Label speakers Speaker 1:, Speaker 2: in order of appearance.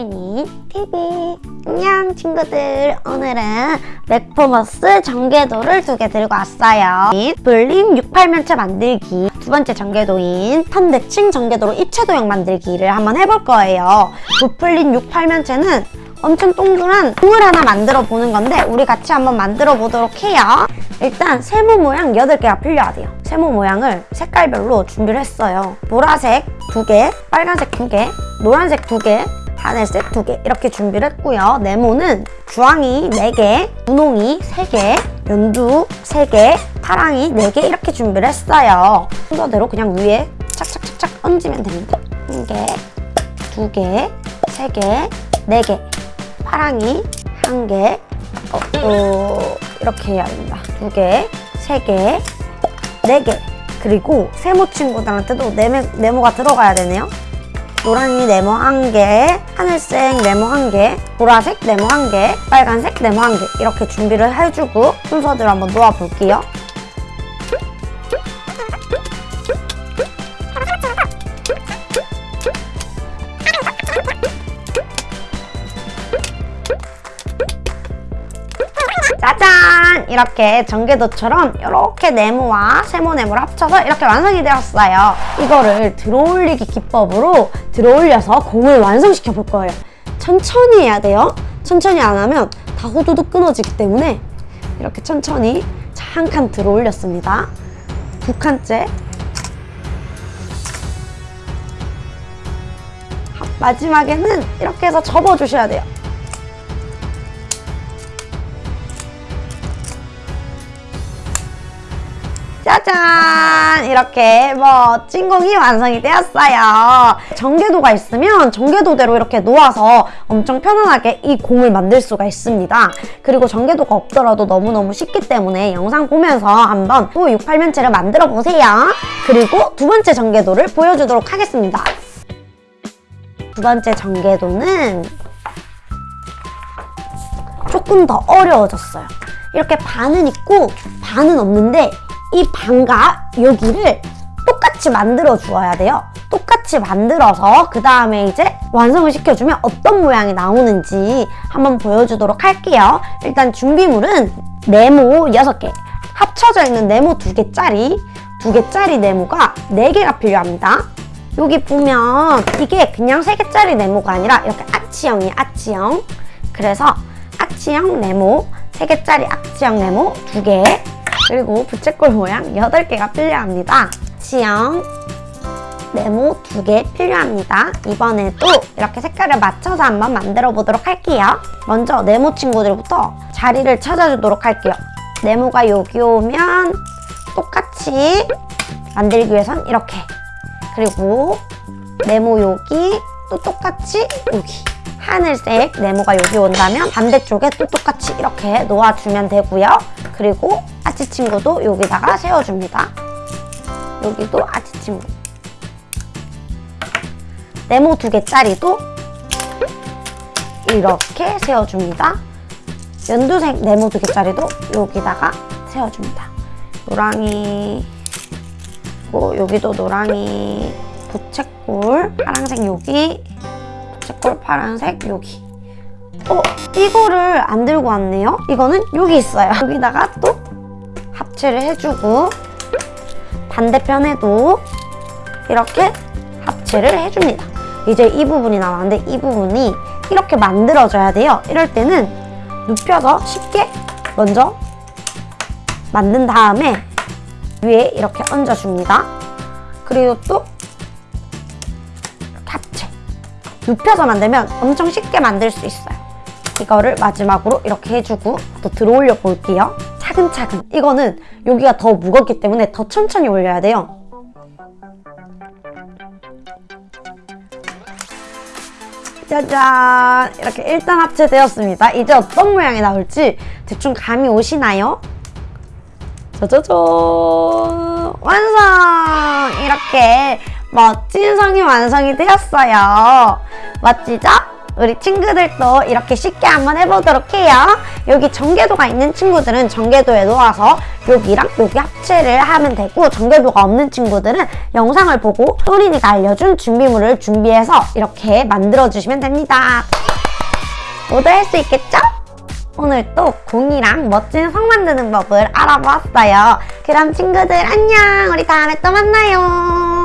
Speaker 1: 애니 TV 안녕 친구들. 오늘은 맥포머스 전개도를 두 개 들고 왔어요. 볼링 68면체 만들기. 두 번째 전개도인 턴대칭 전개도로 입체도형 만들기를 한번 해볼 거예요. 부풀린 68면체는 엄청 동그란 공을 하나 만들어 보는 건데 우리 같이 한번 만들어 보도록 해요. 일단 세모 모양 8개가 필요하대요. 세모 모양을 색깔별로 준비를 했어요. 보라색 2개, 빨간색 2개, 노란색 2개, 하늘색 2개 이렇게 준비를 했고요 네모는 주황이 4개, 분홍이 3개, 연두 3개, 파랑이 4개 이렇게 준비를 했어요 순서대로 그냥 위에 착착착착 얹으면 됩니다 1개, 2개, 3개, 4개 파랑이 한 개, 어, 어, 이렇게 해야 됩니다. 두 개, 세 개, 네 개. 그리고 세모 친구들한테도 네모, 네모가 들어가야 되네요. 노란이 네모 한 개, 하늘색 네모 한 개, 보라색 네모 한 개, 빨간색 네모 한개 이렇게 준비를 해주고 순서대로 한번 놓아볼게요. 짜잔! 이렇게 전개도처럼 이렇게 네모와 세모 네모를 합쳐서 이렇게 완성이 되었어요. 이거를 들어올리기 기법으로 들어올려서 공을 완성시켜 볼 거예요. 천천히 해야 돼요. 천천히 안 하면 다 후두둑 끊어지기 때문에 이렇게 천천히 한 칸 들어올렸습니다. 두 칸째 마지막에는 이렇게 해서 접어주셔야 돼요. 짜잔! 이렇게 멋진 공이 완성이 되었어요. 전개도가 있으면 전개도대로 이렇게 놓아서 엄청 편안하게 이 공을 만들 수가 있습니다. 그리고 전개도가 없더라도 너무너무 쉽기 때문에 영상 보면서 한번 또 68면체를 만들어 보세요. 그리고 두 번째 전개도를 보여주도록 하겠습니다. 두 번째 전개도는 조금 더 어려워졌어요. 이렇게 반은 있고 반은 없는데 이 반과 여기를 똑같이 만들어 주어야 돼요. 똑같이 만들어서 그 다음에 이제 완성을 시켜주면 어떤 모양이 나오는지 한번 보여주도록 할게요. 일단 준비물은 네모 6개, 합쳐져 있는 네모 2개짜리 2개짜리 네모가 4개가 필요합니다. 여기 보면 이게 그냥 3개짜리 네모가 아니라 이렇게 아치형이에요, 아치형. 그래서 아치형 네모, 3개짜리 아치형 네모 2개 그리고 부채꼴 모양 8개가 필요합니다. 지형 네모 2개 필요합니다. 이번에도 이렇게 색깔을 맞춰서 한번 만들어 보도록 할게요. 먼저 네모 친구들부터 자리를 찾아주도록 할게요. 네모가 여기 오면 똑같이 만들기 위해선 이렇게 그리고 네모 여기 또 똑같이 여기 하늘색 네모가 여기 온다면 반대쪽에 또 똑같이 이렇게 놓아주면 되고요. 그리고 아치 친구도 여기다가 세워줍니다. 여기도 아치 친구. 네모 두 개짜리도 이렇게 세워줍니다. 연두색 네모 두 개짜리도 여기다가 세워줍니다. 노랑이 뭐 여기도 노랑이 부채꼴 파란색 여기 부채꼴 파란색 여기 어? 이거를 안 들고 왔네요? 이거는 여기 있어요. 여기다가 또 합체를 해주고 반대편에도 이렇게 합체를 해줍니다. 이제 이 부분이 나왔는데 이 부분이 이렇게 만들어져야 돼요. 이럴 때는 눕혀서 쉽게 먼저 만든 다음에 위에 이렇게 얹어줍니다. 그리고 또 합체. 눕혀서 만들면 엄청 쉽게 만들 수 있어요. 이거를 마지막으로 이렇게 해주고 또 들어올려 볼게요. 차근차근. 이거는 여기가 더 무겁기 때문에 더 천천히 올려야 돼요. 짜잔! 이렇게 일단 합체되었습니다. 이제 어떤 모양이 나올지 대충 감이 오시나요? 짜자잔! 완성! 이렇게 멋진 성이 완성이 되었어요. 멋지죠? 우리 친구들도 이렇게 쉽게 한번 해보도록 해요. 여기 전개도가 있는 친구들은 전개도에 놓아서 여기랑 여기 합체를 하면 되고 전개도가 없는 친구들은 영상을 보고 소린이가 알려준 준비물을 준비해서 이렇게 만들어주시면 됩니다. 모두 할 수 있겠죠? 오늘 또 공이랑 멋진 성 만드는 법을 알아보았어요. 그럼 친구들 안녕! 우리 다음에 또 만나요.